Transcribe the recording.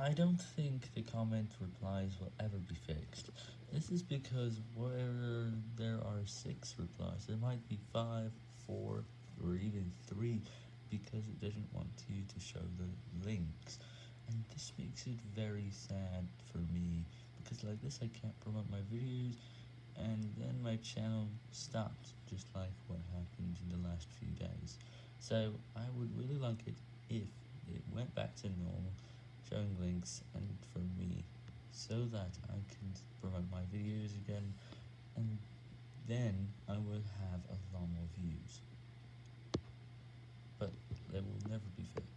I don't think the comment replies will ever be fixed. This is because where there are 6 replies, there might be 5, 4, or even 3, because it doesn't want you to show the links. And this makes it very sad for me, because like this I can't promote my videos, and then my channel stops, just like what happened in the last few days. So I would really like it if it went back to normal, showing links and for me, so that I can promote my videos again, and then I will have a lot more views. But they will never be fixed.